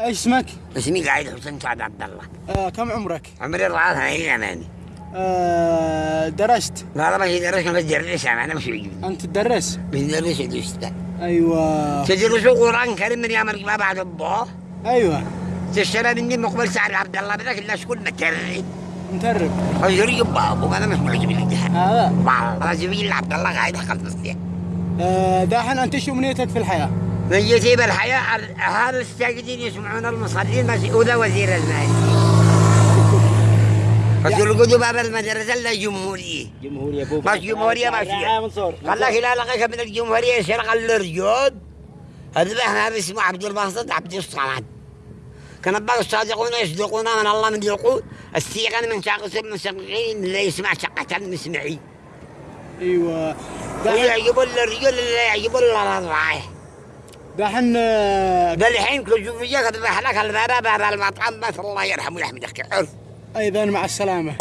إيش اسمك؟ اسمي قايد حسين سعد عبد الله. آه كم عمرك؟ عمري الرعاة هاي أماني. آه درست؟ لا لا ما هي درس ما تدرس أنا مش عجبني أنت تدرس؟ بندرس الأستاذ أيوه. تدرس القرآن الكريم من يوم القيامة بعد الله أيوه. تشترى مني مقبل سعد عبد الله بدك الناس كل مترد مترب. حجري بابو أنا مش معجب الجهة هذا والله جميل عبد الله قاعد خلف آه دحين أنت شو امنيتك في الحياة؟ نيتي بالحياة أهل الساجدين يسمعون المصلين مسؤول وزير المال فسلقوا باب المدرسة لا جمهورية. ابو مش جمهورية ماشية قال لك لا لقيت من الجمهورية يسرق الرجال. هذا ما اسمه عبد الباسط عبد الصمد. كان بعض الصادقون يصدقون من الله من يقول السيغن من شاقص المسقين لا يسمع شقة المسمعين أيوه. ويعجب الرجال لا يعجب الرضاعه دحين ده الحين كل شوف جاك بحلك الباب باب المطعم بس الله يرحمه ويحمدك عرف. أيضا مع السلامة.